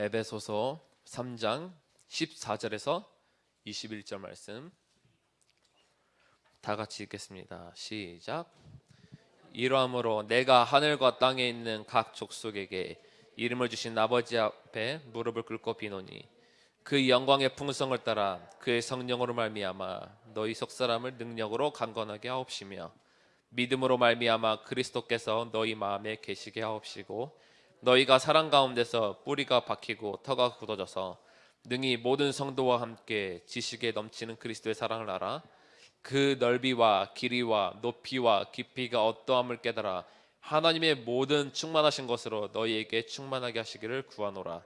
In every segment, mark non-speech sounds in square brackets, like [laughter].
에베소서 3장 14절에서 21절 말씀 다 같이 읽겠습니다. 시작. 이러함으로 내가 하늘과 땅에 있는 각 족속에게 이름을 주신 아버지 앞에 무릎을 꿇고 비노니 그 영광의 풍성을 따라 그의 성령으로 말미암아 너희 속 사람을 능력으로 강건하게 하옵시며 믿음으로 말미암아 그리스도께서 너희 마음에 계시게 하옵시고 너희가 사랑 가운데서 뿌리가 박히고 터가 굳어져서 능히 모든 성도와 함께 지식에 넘치는 그리스도의 사랑을 알아 그 넓이와 길이와 높이와 깊이가 어떠함을 깨달아 하나님의 모든 충만하신 것으로 너희에게 충만하게 하시기를 구하노라.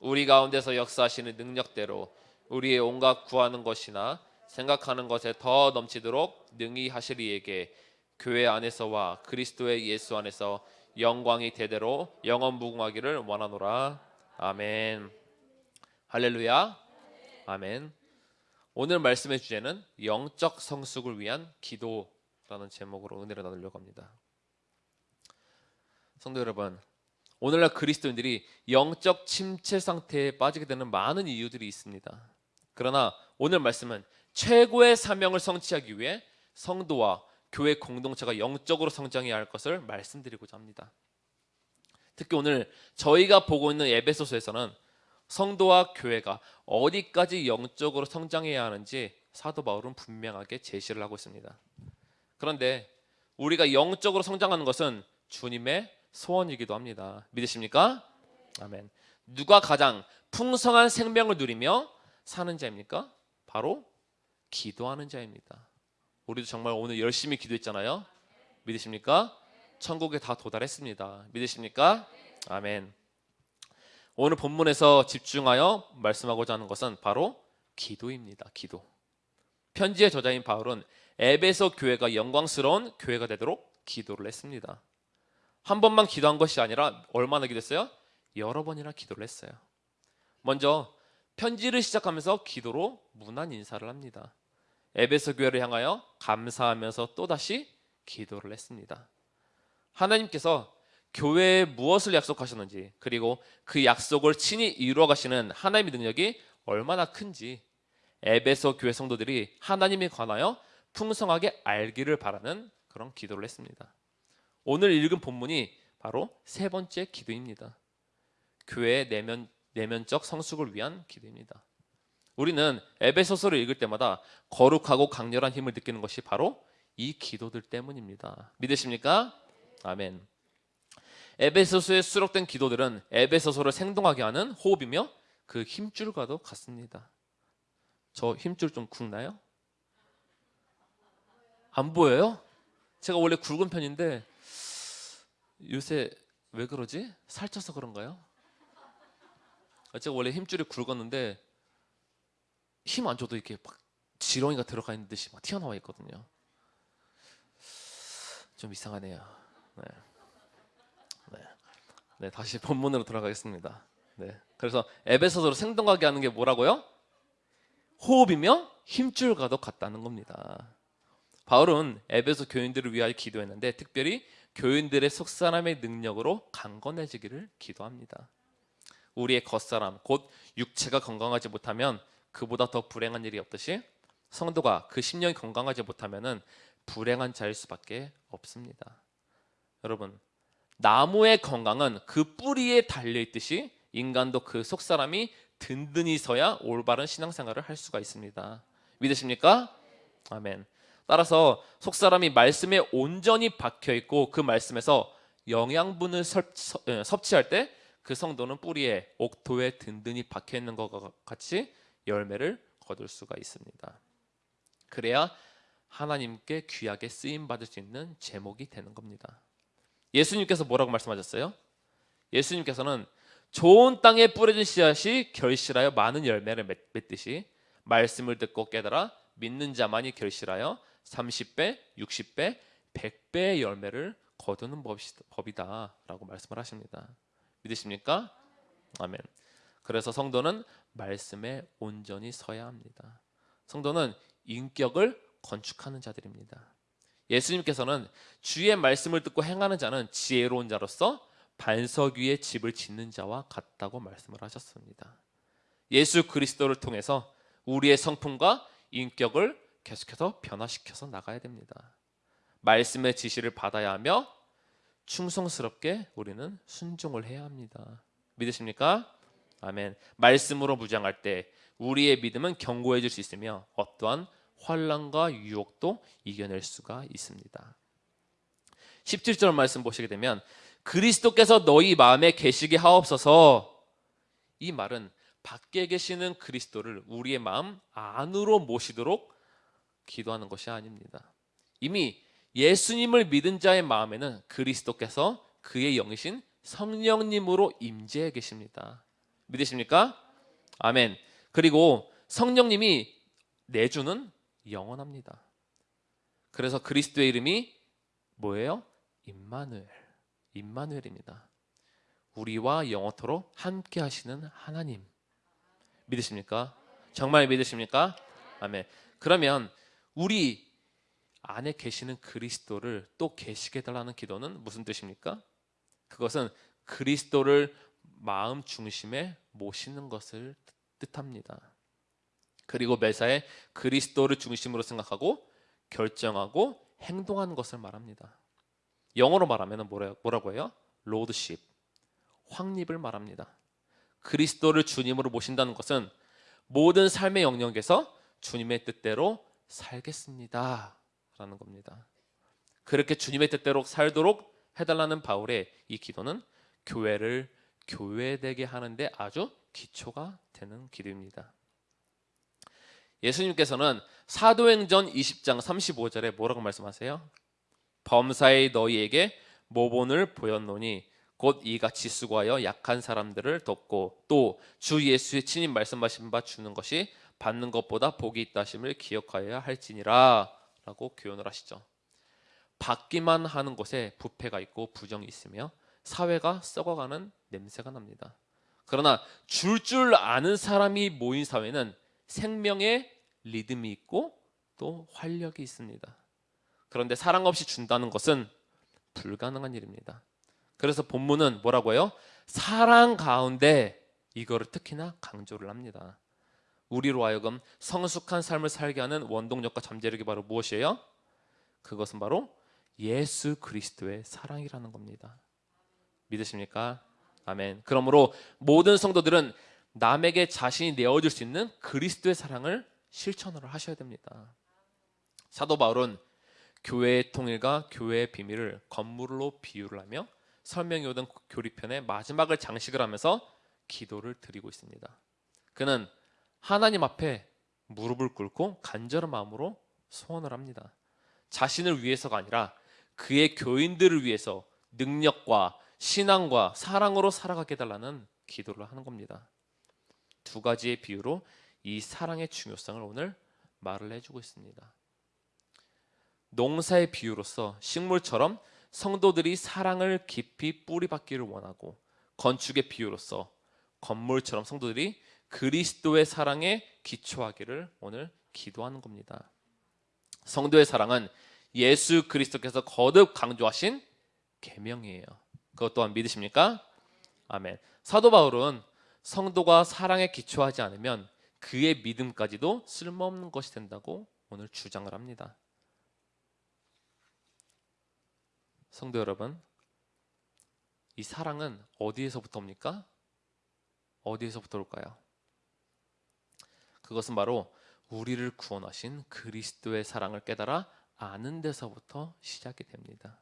우리 가운데서 역사하시는 능력대로 우리의 온갖 구하는 것이나 생각하는 것에 더 넘치도록 능히 하시리에게 교회 안에서와 그리스도의 예수 안에서 영광이 대대로 영원 무궁하기를 원하노라. 아멘. 할렐루야. 아멘. 오늘 말씀의 주제는 영적 성숙을 위한 기도라는 제목으로 은혜를 나누려고 합니다. 성도 여러분 오늘날 그리스도인들이 영적 침체 상태에 빠지게 되는 많은 이유들이 있습니다. 그러나 오늘 말씀은 최고의 사명을 성취하기 위해 성도와 교회 공동체가 영적으로 성장해야 할 것을 말씀드리고자 합니다. 특히 오늘 저희가 보고 있는 에베소서에서는 성도와 교회가 어디까지 영적으로 성장해야 하는지 사도 바울은 분명하게 제시를 하고 있습니다. 그런데 우리가 영적으로 성장하는 것은 주님의 소원이기도 합니다. 믿으십니까? 아멘. 누가 가장 풍성한 생명을 누리며 사는 자입니까? 바로 기도하는 자입니다. 우리도 정말 오늘 열심히 기도했잖아요. 믿으십니까? 천국에 다 도달했습니다. 믿으십니까? 아멘. 오늘 본문에서 집중하여 말씀하고자 하는 것은 바로 기도입니다. 기도. 편지의 저자인 바울은 에베소 교회가 영광스러운 교회가 되도록 기도를 했습니다. 한 번만 기도한 것이 아니라 얼마나 기도했어요? 여러 번이나 기도를 했어요. 먼저 편지를 시작하면서 기도로 문안 인사를 합니다. 에베소 교회를 향하여 감사하면서 또다시 기도를 했습니다. 하나님께서 교회에 무엇을 약속하셨는지 그리고 그 약속을 친히 이루어 가시는 하나님의 능력이 얼마나 큰지 에베소 교회 성도들이 하나님에 관하여 풍성하게 알기를 바라는 그런 기도를 했습니다. 오늘 읽은 본문이 바로 세 번째 기도입니다. 교회의 내면, 내면적 성숙을 위한 기도입니다. 우리는 에베소서를 읽을 때마다 거룩하고 강렬한 힘을 느끼는 것이 바로 이 기도들 때문입니다. 믿으십니까? 아멘. 에베소서에 수록된 기도들은 에베소서를 생동하게 하는 호흡이며 그 힘줄과도 같습니다. 저 힘줄 좀 굵나요? 안 보여요? 제가 원래 굵은 편인데 요새 왜 그러지? 살쪄서 그런가요? 제가 원래 힘줄이 굵었는데 힘 안 줘도 이렇게 막 지렁이가 들어가 있는 듯이 막 튀어나와 있거든요. 좀 이상하네요. 네. 네. 네, 다시 본문으로 돌아가겠습니다. 네. 그래서 에베소서로 생동하게 하는 게 뭐라고요? 호흡이며 힘줄과도 같다는 겁니다. 바울은 에베소 교인들을 위하여 기도했는데 특별히 교인들의 속사람의 능력으로 강건해지기를 기도합니다. 우리의 겉사람, 곧 육체가 건강하지 못하면 그보다 더 불행한 일이 없듯이 성도가 그 심령이 건강하지 못하면은 불행한 자일 수밖에 없습니다. 여러분, 나무의 건강은 그 뿌리에 달려 있듯이 인간도 그 속 사람이 든든히 서야 올바른 신앙생활을 할 수가 있습니다. 믿으십니까? 아멘. 따라서 속 사람이 말씀에 온전히 박혀 있고 그 말씀에서 영양분을 예, 섭취할 때 그 성도는 뿌리에 옥토에 든든히 박혀 있는 것과 같이 열매를 거둘 수가 있습니다. 그래야 하나님께 귀하게 쓰임 받을 수 있는 제목이 되는 겁니다. 예수님께서 뭐라고 말씀하셨어요? 예수님께서는 좋은 땅에 뿌려진 씨앗이 결실하여 많은 열매를 맺듯이 말씀을 듣고 깨달아 믿는 자만이 결실하여 30배, 60배, 100배의 열매를 거두는 법이다 라고 말씀을 하십니다. 믿으십니까? 아멘. 그래서 성도는 말씀에 온전히 서야 합니다. 성도는 인격을 건축하는 자들입니다. 예수님께서는 주의 말씀을 듣고 행하는 자는 지혜로운 자로서 반석 위에 집을 짓는 자와 같다고 말씀을 하셨습니다. 예수 그리스도를 통해서 우리의 성품과 인격을 계속해서 변화시켜서 나가야 됩니다. 말씀의 지시를 받아야 하며 충성스럽게 우리는 순종을 해야 합니다. 믿으십니까? 아멘. 말씀으로 무장할 때 우리의 믿음은 견고해질 수 있으며 어떠한 환란과 유혹도 이겨낼 수가 있습니다. 17절 말씀 보시게 되면 그리스도께서 너희 마음에 계시게 하옵소서 이 말은 밖에 계시는 그리스도를 우리의 마음 안으로 모시도록 기도하는 것이 아닙니다. 이미 예수님을 믿은 자의 마음에는 그리스도께서 그의 영이신 성령님으로 임재해 계십니다. 믿으십니까? 아멘. 그리고 성령님이 내주는 영원합니다. 그래서 그리스도의 이름이 뭐예요? 임마누엘. 임마누엘입니다. 우리와 영원토록 함께 하시는 하나님. 믿으십니까? 정말 믿으십니까? 아멘. 그러면 우리 안에 계시는 그리스도를 또 계시게 달라는 기도는 무슨 뜻입니까? 그것은 그리스도를 마음 중심에 모시는 것을 뜻합니다. 그리고 매사에 그리스도를 중심으로 생각하고 결정하고 행동하는 것을 말합니다. 영어로 말하면 뭐라고 해요? 로드십, 확립을 말합니다. 그리스도를 주님으로 모신다는 것은 모든 삶의 영역에서 주님의 뜻대로 살겠습니다. 라는 겁니다. 그렇게 주님의 뜻대로 살도록 해달라는 바울의 이 기도는 교회를 교회되게 하는데 아주 기초가 되는 기도입니다. 예수님께서는 사도행전 20장 35절에 뭐라고 말씀하세요? 범사에 너희에게 모본을 보였노니 곧 이같이 수고하여 약한 사람들을 돕고 또 주 예수의 친히 말씀하신 바 주는 것이 받는 것보다 복이 있다심을 기억하여야 할지니라 라고 교훈을 하시죠. 받기만 하는 곳에 부패가 있고 부정이 있으며 사회가 썩어가는 냄새가 납니다. 그러나 줄줄 아는 사람이 모인 사회는 생명의 리듬이 있고 또 활력이 있습니다. 그런데 사랑 없이 준다는 것은 불가능한 일입니다. 그래서 본문은 뭐라고 해요? 사랑 가운데 이거를 특히나 강조를 합니다. 우리로 하여금 성숙한 삶을 살게 하는 원동력과 잠재력이 바로 무엇이에요? 그것은 바로 예수 그리스도의 사랑이라는 겁니다. 믿으십니까? 아멘. 그러므로 모든 성도들은 남에게 자신이 내어줄 수 있는 그리스도의 사랑을 실천을 하셔야 됩니다. 사도 바울은 교회의 통일과 교회의 비밀을 건물로 비유를 하며 설명이 오던 교리편의 마지막을 장식을 하면서 기도를 드리고 있습니다. 그는 하나님 앞에 무릎을 꿇고 간절한 마음으로 소원을 합니다. 자신을 위해서가 아니라 그의 교인들을 위해서 능력과 신앙과 사랑으로 살아가게 달라는 기도를 하는 겁니다. 두 가지의 비유로 이 사랑의 중요성을 오늘 말을 해주고 있습니다. 농사의 비유로서 식물처럼 성도들이 사랑을 깊이 뿌리박기를 원하고 건축의 비유로서 건물처럼 성도들이 그리스도의 사랑에 기초하기를 오늘 기도하는 겁니다. 성도의 사랑은 예수 그리스도께서 거듭 강조하신 계명이에요. 그것 또한 믿으십니까? 아멘. 사도 바울은 성도가 사랑에 기초하지 않으면 그의 믿음까지도 쓸모없는 것이 된다고 오늘 주장을 합니다. 성도 여러분, 이 사랑은 어디에서부터 옵니까? 어디에서부터 올까요? 그것은 바로 우리를 구원하신 그리스도의 사랑을 깨달아 아는 데서부터 시작이 됩니다.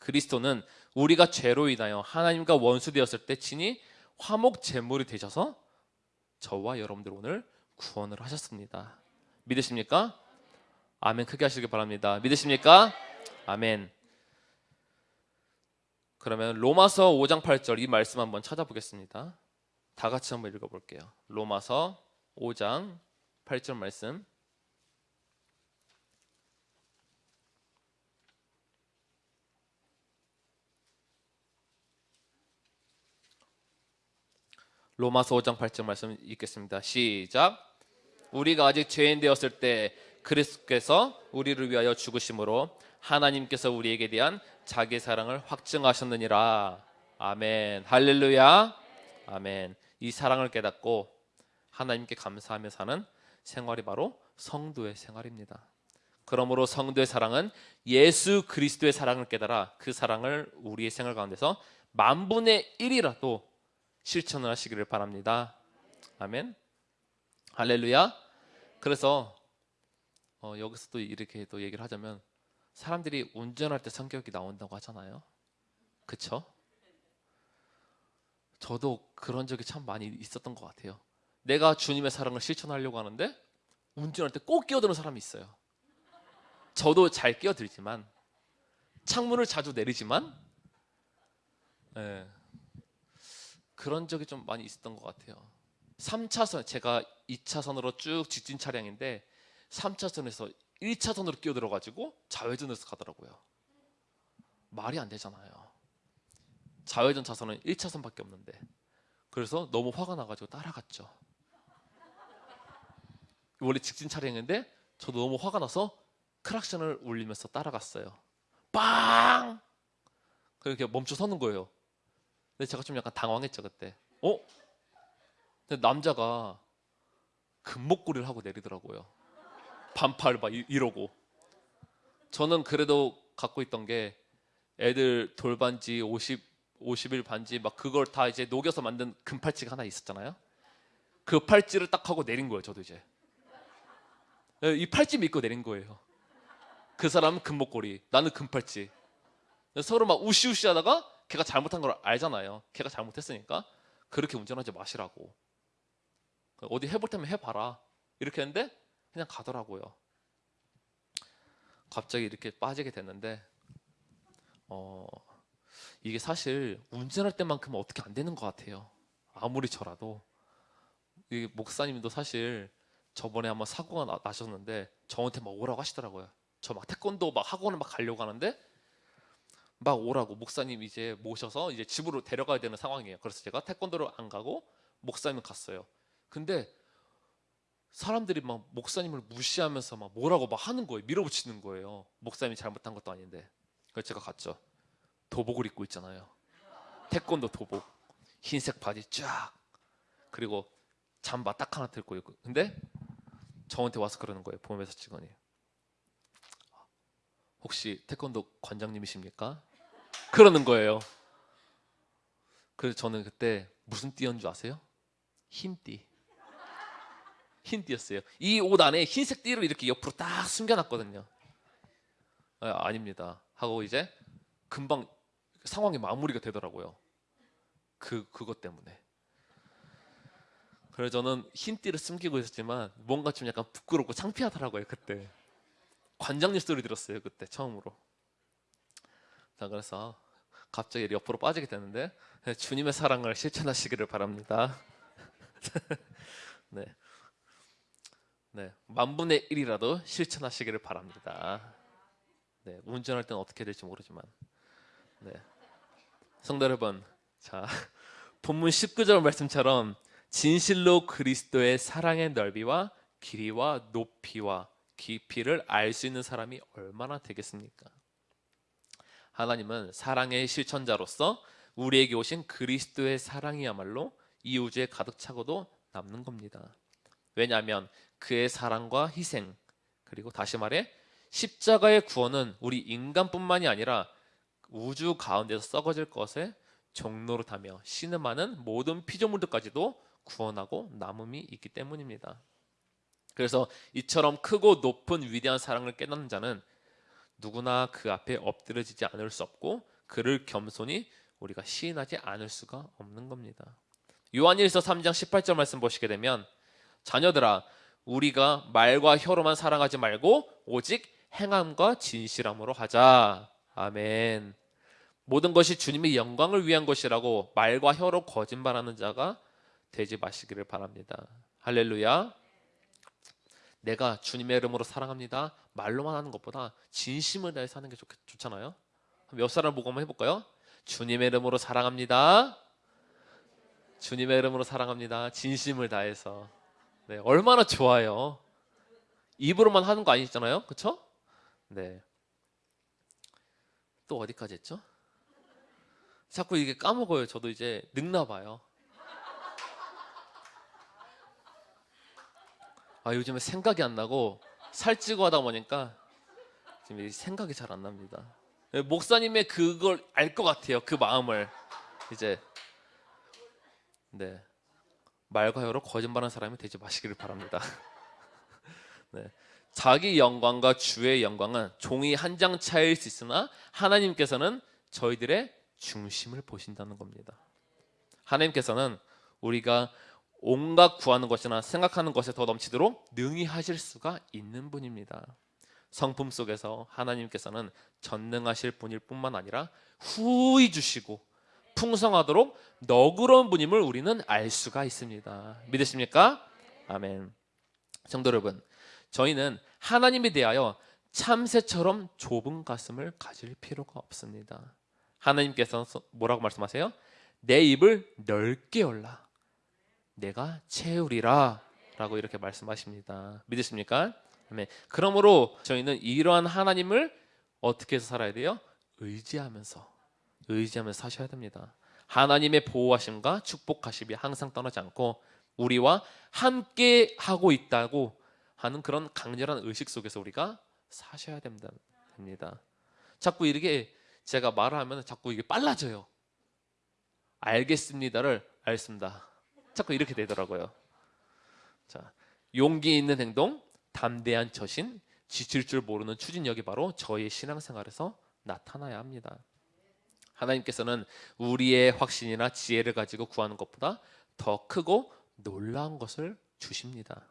그리스도는 우리가 죄로 인하여 하나님과 원수 되었을 때 친히 화목 제물이 되셔서 저와 여러분들 오늘 구원을 하셨습니다. 믿으십니까? 아멘 크게 하시기 바랍니다. 믿으십니까? 아멘. 그러면 로마서 5장 8절 이 말씀 한번 찾아보겠습니다. 다 같이 한번 읽어볼게요. 로마서 5장 8절 말씀 로마서 5장 8절 말씀 읽겠습니다. 시작. 우리가 아직 죄인 되었을 때 그리스도께서 우리를 위하여 죽으심으로 하나님께서 우리에게 대한 자기 사랑을 확증하셨느니라. 아멘. 할렐루야. 아멘. 이 사랑을 깨닫고 하나님께 감사하며 사는 생활이 바로 성도의 생활입니다. 그러므로 성도의 사랑은 예수 그리스도의 사랑을 깨달아 그 사랑을 우리의 생활 가운데서 만분의 1이라도 실천을 하시기를 바랍니다. 아멘. 할렐루야. 그래서 어, 여기서 또 이렇게 또 얘기를 하자면 사람들이 운전할 때 성격이 나온다고 하잖아요. 그쵸? 저도 그런 적이 참 많이 있었던 것 같아요. 내가 주님의 사랑을 실천하려고 하는데 운전할 때 꼭 끼어드는 사람이 있어요. 저도 잘 끼어들지만 창문을 자주 내리지만 예, 그런 적이 좀 많이 있었던 것 같아요. 3차선 제가 2차선으로 쭉 직진 차량인데 3차선에서 1차선으로 끼어들어 가지고 좌회전해서 가더라고요. 말이 안 되잖아요. 좌회전 차선은 1차선밖에 없는데 그래서 너무 화가 나가지고 따라갔죠. 원래 직진 차량인데 저도 너무 화가 나서 크락션을 울리면서 따라갔어요. 빵! 그렇게 멈춰 서는 거예요. 근데 제가 좀 약간 당황했죠 그때. 어? 근데 남자가 금목걸이를 하고 내리더라고요. 반팔 막 이- 이러고. 저는 그래도 갖고 있던 게 애들 돌반지 50 50일 반지 막 그걸 다 이제 녹여서 만든 금팔찌가 하나 있었잖아요. 그 팔찌를 딱 하고 내린 거예요. 저도 이제 예, 이 팔찌 믿고 내린 거예요. 그 사람은 금목걸이, 나는 금팔찌. 서로 막 우시우시하다가 걔가 잘못한 걸 알잖아요. 걔가 잘못했으니까 그렇게 운전하지 마시라고. 어디 해볼 테면 해봐라. 이렇게 했는데 그냥 가더라고요. 갑자기 이렇게 빠지게 됐는데 어 이게 사실 운전할 때만큼은 어떻게 안 되는 것 같아요. 아무리 저라도 이 목사님도 사실 저번에 한번 사고가 나, 나셨는데 저한테 막 오라고 하시더라고요. 저 막 태권도 막 학원을 막 가려고 하는데 막 오라고 목사님 이제 모셔서 이제 집으로 데려가야 되는 상황이에요. 그래서 제가 태권도를 안 가고 목사님 갔어요. 근데 사람들이 막 목사님을 무시하면서 막 뭐라고 막 하는 거예요. 밀어붙이는 거예요. 목사님이 잘못한 것도 아닌데. 그래서 제가 갔죠. 도복을 입고 있잖아요. 태권도 도복, 흰색 바지 쫙, 그리고 잠바 딱 하나 들고 있고. 근데 저한테 와서 그러는 거예요. 보험회사 직원이. 혹시 태권도 관장님이십니까? 그러는 거예요. 그래서 저는 그때 무슨 띠인 줄 아세요? 흰 띠. 흰 띠였어요. 이 옷 안에 흰색 띠를 이렇게 옆으로 딱 숨겨놨거든요. 아, 아닙니다. 하고 이제 금방 상황이 마무리가 되더라고요. 그 그것 때문에. 그래서 저는 흰 띠를 숨기고 있었지만 뭔가 좀 약간 부끄럽고 창피하더라고요 그때. 관장님 소리 들었어요 그때 처음으로. 자 그래서 갑자기 옆으로 빠지게 되는데 주님의 사랑을 실천하시기를 바랍니다. [laughs] 네. 네, 만분의 1이라도 실천하시기를 바랍니다. 네, 운전할 때는 어떻게 될지 모르지만. 네. 성도 여러분, 자, 본문 19절 말씀처럼 진실로 그리스도의 사랑의 넓이와 길이와 높이와 깊이를 알 수 있는 사람이 얼마나 되겠습니까? 하나님은 사랑의 실천자로서 우리에게 오신 그리스도의 사랑이야말로 이 우주에 가득 차고도 남는 겁니다. 왜냐하면 그의 사랑과 희생 그리고 다시 말해 십자가의 구원은 우리 인간뿐만이 아니라 우주 가운데서 썩어질 것에 종로로 타며 신음하는 모든 피조물들까지도 구원하고 남음이 있기 때문입니다. 그래서 이처럼 크고 높은 위대한 사랑을 깨닫는 자는 누구나 그 앞에 엎드려지지 않을 수 없고 그를 겸손히 우리가 시인하지 않을 수가 없는 겁니다. 요한일서 3장 18절 말씀 보시게 되면 자녀들아 우리가 말과 혀로만 사랑하지 말고 오직 행함과 진실함으로 하자. 아멘. 모든 것이 주님의 영광을 위한 것이라고 말과 혀로 거짓말하는 자가 되지 마시기를 바랍니다. 할렐루야. 내가 주님의 이름으로 사랑합니다. 말로만 하는 것보다 진심을 다해서 하는 게 좋, 좋잖아요. 몇 사람 보고 한번 해볼까요? 주님의 이름으로 사랑합니다. 주님의 이름으로 사랑합니다. 진심을 다해서. 네, 얼마나 좋아요. 입으로만 하는 거 아니잖아요. 그쵸? 네. 또 어디까지 했죠? 자꾸 이게 까먹어요. 저도 이제 늙나 봐요. 아 요즘에 생각이 안 나고 살찌고 하다 보니까 지금 이 생각이 잘 안 납니다. 목사님의 그걸 알 것 같아요. 그 마음을 이제 네 말과 여로 거짓말하는 사람이 되지 마시기를 바랍니다. [laughs] 네. 자기 영광과 주의 영광은 종이 한 장 차이일 수 있으나 하나님께서는 저희들의 중심을 보신다는 겁니다. 하나님께서는 우리가 온갖 구하는 것이나 생각하는 것에 더 넘치도록 능히 하실 수가 있는 분입니다. 성품 속에서 하나님께서는 전능하실 분일 뿐만 아니라 후히 주시고 풍성하도록 너그러운 분임을 우리는 알 수가 있습니다. 믿으십니까? 아멘. 성도 여러분, 저희는 하나님에 대하여 참새처럼 좁은 가슴을 가질 필요가 없습니다. 하나님께서 뭐라고 말씀하세요? 내 입을 넓게 열라. 내가 채우리라. 라고 이렇게 말씀하십니다. 믿으십니까? 아멘. 그러므로 저희는 이러한 하나님을 어떻게 해서 살아야 돼요? 의지하면서 의지하면서 사셔야 됩니다. 하나님의 보호하심과 축복하심이 항상 떠나지 않고 우리와 함께 하고 있다고 하는 그런 강렬한 의식 속에서 우리가 사셔야 됩니다. 자꾸 이렇게 제가 말을 하면 자꾸 이게 빨라져요. 알겠습니다를 알습니다. 자꾸 이렇게 되더라고요. 자, 용기 있는 행동, 담대한 처신, 지칠 줄 모르는 추진력이 바로 저의 신앙생활에서 나타나야 합니다. 하나님께서는 우리의 확신이나 지혜를 가지고 구하는 것보다 더 크고 놀라운 것을 주십니다.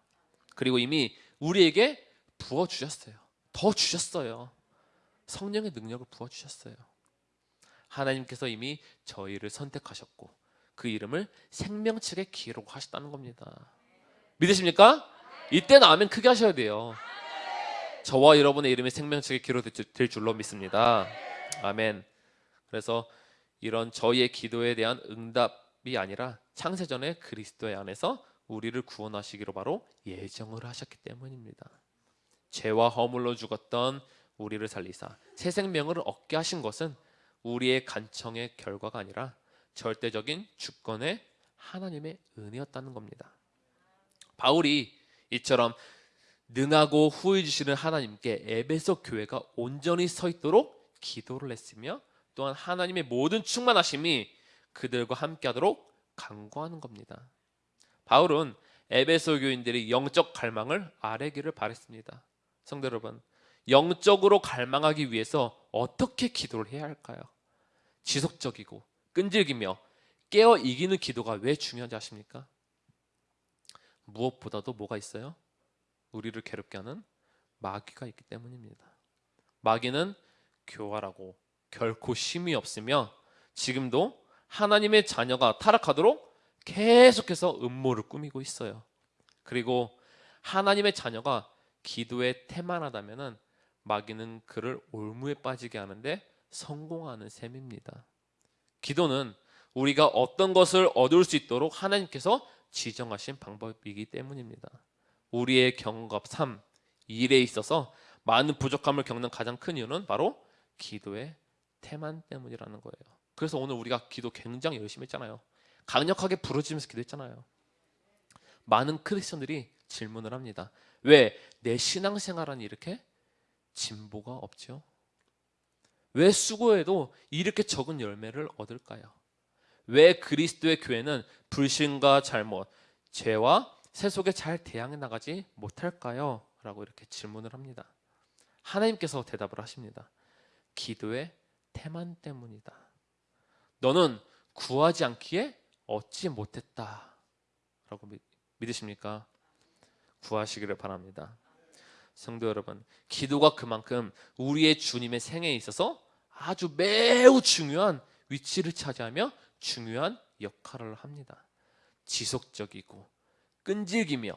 그리고 이미 우리에게 부어 주셨어요. 더 주셨어요. 성령의 능력을 부어 주셨어요. 하나님께서 이미 저희를 선택하셨고 그 이름을 생명책에 기록하셨다는 겁니다. 믿으십니까? 이때는 아멘 크게 하셔야 돼요. 저와 여러분의 이름이 생명책에 기록될 줄로 믿습니다. 아멘. 그래서 이런 저희의 기도에 대한 응답이 아니라 창세전에 그리스도의 안에서 우리를 구원하시기로 바로 예정을 하셨기 때문입니다. 죄와 허물로 죽었던 우리를 살리사 새 생명을 얻게 하신 것은 우리의 간청의 결과가 아니라 절대적인 주권의 하나님의 은혜였다는 겁니다. 바울이 이처럼 능하고 후회 주시는 하나님께 에베소 교회가 온전히 서 있도록 기도를 했으며 또한 하나님의 모든 충만하심이 그들과 함께하도록 강구하는 겁니다. 바울은 에베소 교인들이 영적 갈망을 아뢰기를 바랬습니다. 성도 여러분, 영적으로 갈망하기 위해서 어떻게 기도를 해야 할까요? 지속적이고 끈질기며 깨어 이기는 기도가 왜 중요한지 아십니까? 무엇보다도 뭐가 있어요? 우리를 괴롭게 하는 마귀가 있기 때문입니다. 마귀는 교활하고 결코 심이 없으며 지금도 하나님의 자녀가 타락하도록 계속해서 음모를 꾸미고 있어요. 그리고 하나님의 자녀가 기도에 태만하다면은 마귀는 그를 올무에 빠지게 하는데 성공하는 셈입니다. 기도는 우리가 어떤 것을 얻을 수 있도록 하나님께서 지정하신 방법이기 때문입니다. 우리의 경갑 3, 일에 있어서 많은 부족함을 겪는 가장 큰 이유는 바로 기도의 태만 때문이라는 거예요. 그래서 오늘 우리가 기도 굉장히 열심히 했잖아요. 강력하게 부르짖으면서 기도했잖아요. 많은 크리스천들이 질문을 합니다. 왜 내 신앙생활은 이렇게 진보가 없죠? 왜 수고해도 이렇게 적은 열매를 얻을까요? 왜 그리스도의 교회는 불신과 잘못, 죄와 세속에 잘 대항해 나가지 못할까요? 라고 이렇게 질문을 합니다. 하나님께서 대답을 하십니다. 기도의 태만 때문이다. 너는 구하지 않기에 얻지 못했다. 라고 믿으십니까? 구하시기를 바랍니다. 성도 여러분, 기도가 그만큼 우리의 주님의 생애에 있어서 아주 매우 중요한 위치를 차지하며 중요한 역할을 합니다. 지속적이고 끈질기며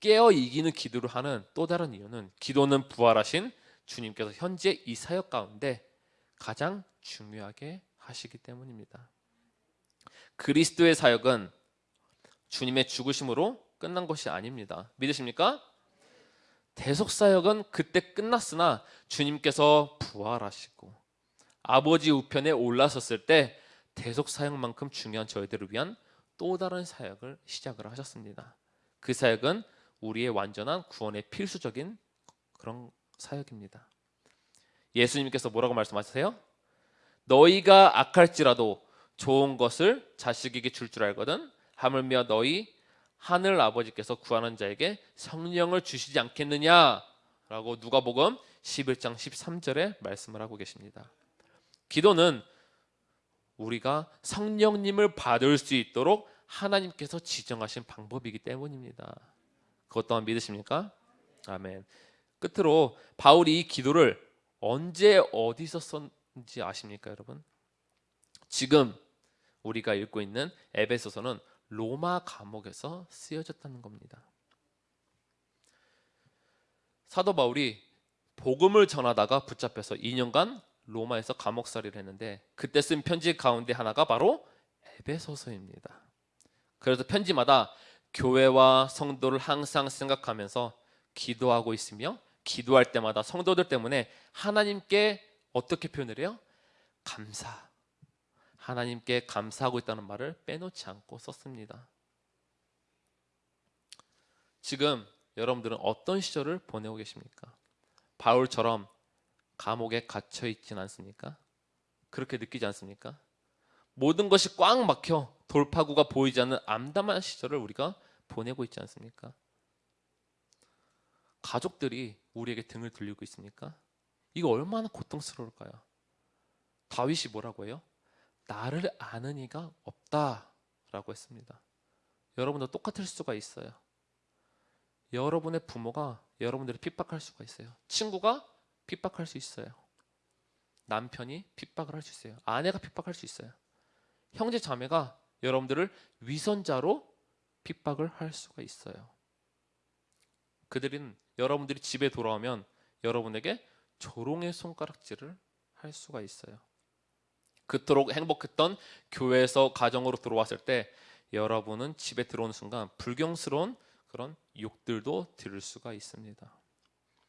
깨어 이기는 기도를 하는 또 다른 이유는 기도는 부활하신 주님께서 현재 이 사역 가운데 가장 중요하게 하시기 때문입니다. 그리스도의 사역은 주님의 죽으심으로 끝난 것이 아닙니다. 믿으십니까? 대속 사역은 그때 끝났으나 주님께서 부활하시고 아버지 우편에 올라섰을 때 대속 사역만큼 중요한 저희들을 위한 또 다른 사역을 시작을 하셨습니다. 그 사역은 우리의 완전한 구원의 필수적인 그런 사역입니다. 예수님께서 뭐라고 말씀하세요? 너희가 악할지라도 좋은 것을 자식에게 줄 줄 알거든 하물며 너희 하늘 아버지께서 구하는 자에게 성령을 주시지 않겠느냐라고 누가복음 11장 13절에 말씀을 하고 계십니다. 기도는 우리가 성령님을 받을 수 있도록 하나님께서 지정하신 방법이기 때문입니다. 그것 또한 믿으십니까? 아멘. 끝으로 바울이 이 기도를 언제 어디서 썼는지 아십니까, 여러분? 지금 우리가 읽고 있는 에베소서는 로마 감옥에서 쓰여졌다는 겁니다. 사도 바울이 복음을 전하다가 붙잡혀서 2년간 로마에서 감옥살이를 했는데 그때 쓴 편지 가운데 하나가 바로 에베소서입니다. 그래서 편지마다 교회와 성도를 항상 생각하면서 기도하고 있으며 기도할 때마다 성도들 때문에 하나님께 어떻게 표현을 해요? 감사. 하나님께 감사하고 있다는 말을 빼놓지 않고 썼습니다. 지금 여러분들은 어떤 시절을 보내고 계십니까? 바울처럼 감옥에 갇혀 있진 않습니까? 그렇게 느끼지 않습니까? 모든 것이 꽉 막혀 돌파구가 보이지 않는 암담한 시절을 우리가 보내고 있지 않습니까? 가족들이 우리에게 등을 돌리고 있습니까? 이거 얼마나 고통스러울까요? 다윗이 뭐라고 해요? 나를 아는 이가 없다라고 했습니다. 여러분도 똑같을 수가 있어요. 여러분의 부모가 여러분들을 핍박할 수가 있어요. 친구가 핍박할 수 있어요. 남편이 핍박을 할 수 있어요. 아내가 핍박할 수 있어요. 형제 자매가 여러분들을 위선자로 핍박을 할 수가 있어요. 그들은 여러분들이 집에 돌아오면 여러분에게 조롱의 손가락질을 할 수가 있어요. 그토록 행복했던 교회에서 가정으로 들어왔을 때 여러분은 집에 들어오는 순간 불경스러운 그런 욕들도 들을 수가 있습니다.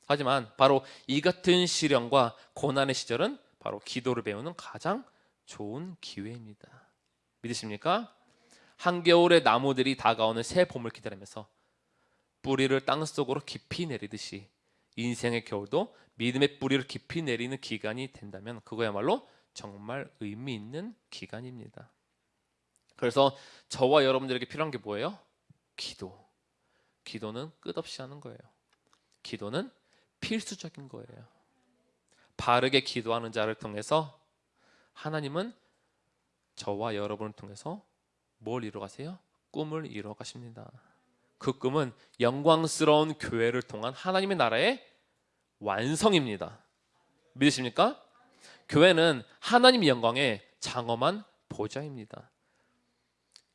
하지만 바로 이 같은 시련과 고난의 시절은 바로 기도를 배우는 가장 좋은 기회입니다. 믿으십니까? 한겨울에 나무들이 다가오는 새 봄을 기다리면서 뿌리를 땅 속으로 깊이 내리듯이 인생의 겨울도 믿음의 뿌리를 깊이 내리는 기간이 된다면 그거야말로 정말 의미 있는 기간입니다. 그래서 저와 여러분들에게 필요한 게 뭐예요? 기도. 기도는 끝없이 하는 거예요. 기도는 필수적인 거예요. 바르게 기도하는 자를 통해서 하나님은 저와 여러분을 통해서 뭘 이루가세요? 꿈을 이루어 가십니다. 그 꿈은 영광스러운 교회를 통한 하나님의 나라의 완성입니다. 믿으십니까? 교회는 하나님 영광의 장엄한 보좌입니다.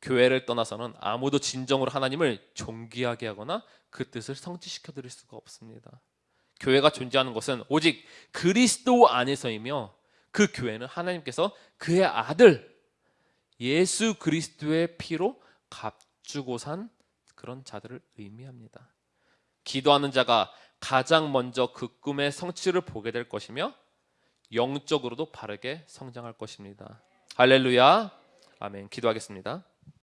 교회를 떠나서는 아무도 진정으로 하나님을 존귀하게 하거나 그 뜻을 성취시켜 드릴 수가 없습니다. 교회가 존재하는 것은 오직 그리스도 안에서이며 그 교회는 하나님께서 그의 아들 예수 그리스도의 피로 값주고 산 그런 자들을 의미합니다. 기도하는 자가 가장 먼저 그 꿈의 성취를 보게 될 것이며 영적으로도 바르게 성장할 것입니다. 할렐루야. 아멘. 기도하겠습니다.